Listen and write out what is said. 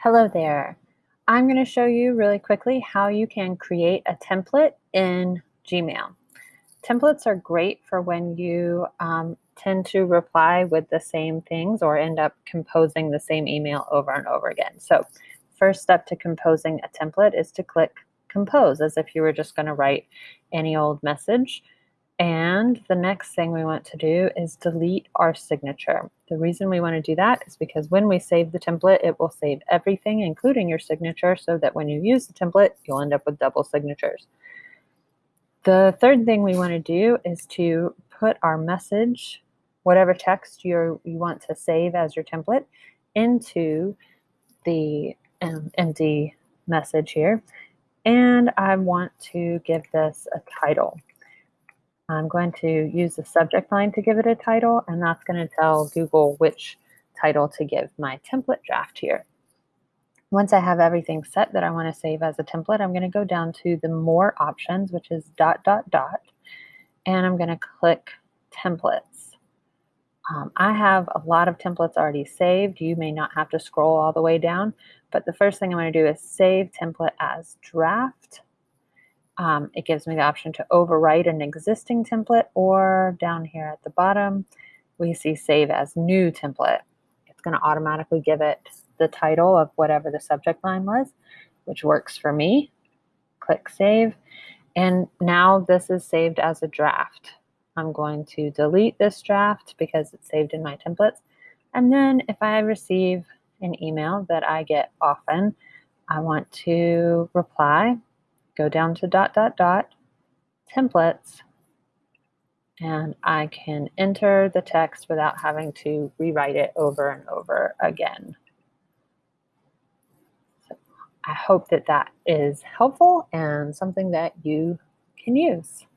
Hello there. I'm going to show you really quickly how you can create a template in Gmail. Templates are great for when you um, tend to reply with the same things or end up composing the same email over and over again. So first step to composing a template is to click compose as if you were just going to write any old message. And the next thing we want to do is delete our signature. The reason we want to do that is because when we save the template, it will save everything, including your signature, so that when you use the template, you'll end up with double signatures. The third thing we want to do is to put our message, whatever text you you want to save as your template, into the um, empty message here. And I want to give this a title. I'm going to use the subject line to give it a title, and that's going to tell Google which title to give my template draft here. Once I have everything set that I want to save as a template, I'm going to go down to the more options, which is dot, dot, dot, and I'm going to click templates. Um, I have a lot of templates already saved. You may not have to scroll all the way down, but the first thing I'm going to do is save template as draft. Um, it gives me the option to overwrite an existing template or down here at the bottom, we see save as new template. It's going to automatically give it the title of whatever the subject line was, which works for me. Click save. And now this is saved as a draft. I'm going to delete this draft because it's saved in my templates. And then if I receive an email that I get often, I want to reply go down to dot, dot, dot, templates, and I can enter the text without having to rewrite it over and over again. So I hope that that is helpful and something that you can use.